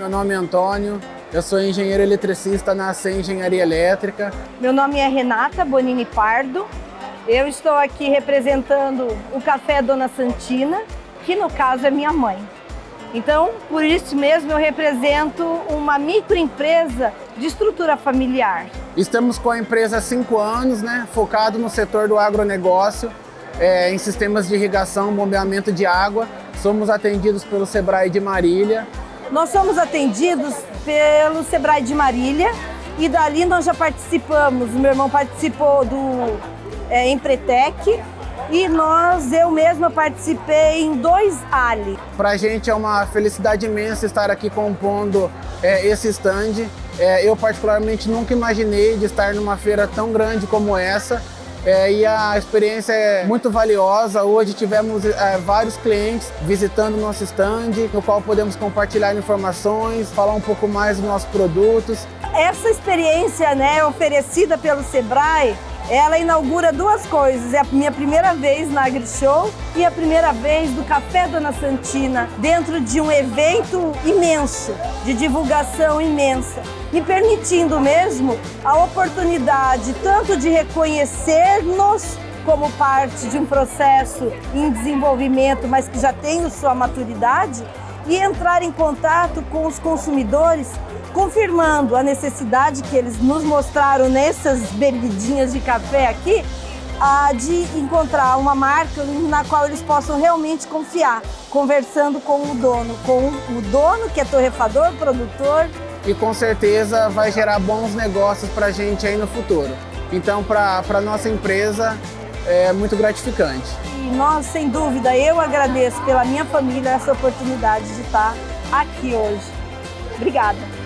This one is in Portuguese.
Meu nome é Antônio, eu sou engenheiro eletricista na C Engenharia Elétrica. Meu nome é Renata Bonini Pardo, eu estou aqui representando o Café Dona Santina, que no caso é minha mãe. Então, por isso mesmo, eu represento uma microempresa de estrutura familiar. Estamos com a empresa há cinco anos, né, focado no setor do agronegócio, é, em sistemas de irrigação, bombeamento de água. Somos atendidos pelo Sebrae de Marília. Nós somos atendidos pelo Sebrae de Marília e dali nós já participamos, o meu irmão participou do é, Empretec, e nós, eu mesma participei em dois Ali. Para a gente é uma felicidade imensa estar aqui compondo é, esse stand. É, eu particularmente nunca imaginei de estar numa feira tão grande como essa. É, e a experiência é muito valiosa. Hoje tivemos é, vários clientes visitando o nosso stand, no qual podemos compartilhar informações, falar um pouco mais dos nossos produtos. Essa experiência né, oferecida pelo Sebrae ela inaugura duas coisas, é a minha primeira vez na AgriShow e a primeira vez do Café Dona Santina, dentro de um evento imenso, de divulgação imensa, me permitindo mesmo a oportunidade tanto de reconhecer-nos como parte de um processo em desenvolvimento, mas que já tem sua maturidade, e entrar em contato com os consumidores confirmando a necessidade que eles nos mostraram nessas bebidinhas de café aqui, de encontrar uma marca na qual eles possam realmente confiar, conversando com o dono, com o dono que é torrefador, produtor. E com certeza vai gerar bons negócios para a gente aí no futuro. Então, para a nossa empresa, é muito gratificante. E nós, sem dúvida, eu agradeço pela minha família essa oportunidade de estar aqui hoje. Obrigada.